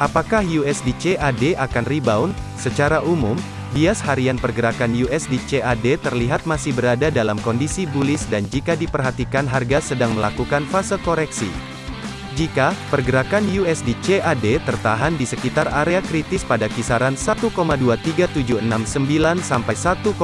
Apakah USD CAD akan rebound? Secara umum, bias harian pergerakan USD CAD terlihat masih berada dalam kondisi bullish dan jika diperhatikan harga sedang melakukan fase koreksi. Jika pergerakan USD CAD tertahan di sekitar area kritis pada kisaran 1,23769 sampai 1,23580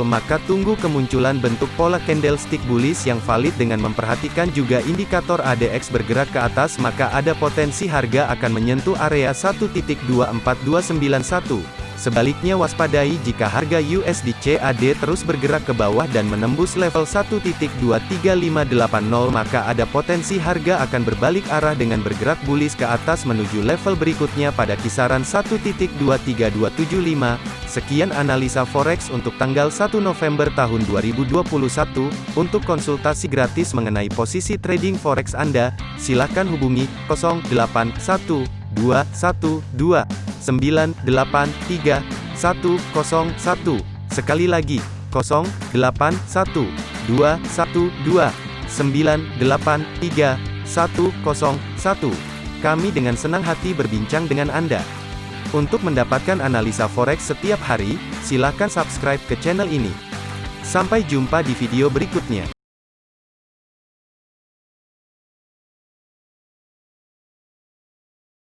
maka tunggu kemunculan bentuk pola candlestick bullish yang valid dengan memperhatikan juga indikator ADX bergerak ke atas maka ada potensi harga akan menyentuh area 1.24291. Sebaliknya waspadai jika harga USD CAD terus bergerak ke bawah dan menembus level 1.23580 maka ada potensi harga akan berbalik arah dengan bergerak bullish ke atas menuju level berikutnya pada kisaran 1.23275. Sekian analisa forex untuk tanggal 1 November tahun 2021. Untuk konsultasi gratis mengenai posisi trading forex Anda, silakan hubungi 081212 983 101. Sekali lagi, 081 212 983 101. Kami dengan senang hati berbincang dengan Anda. Untuk mendapatkan analisa forex setiap hari, silakan subscribe ke channel ini. Sampai jumpa di video berikutnya.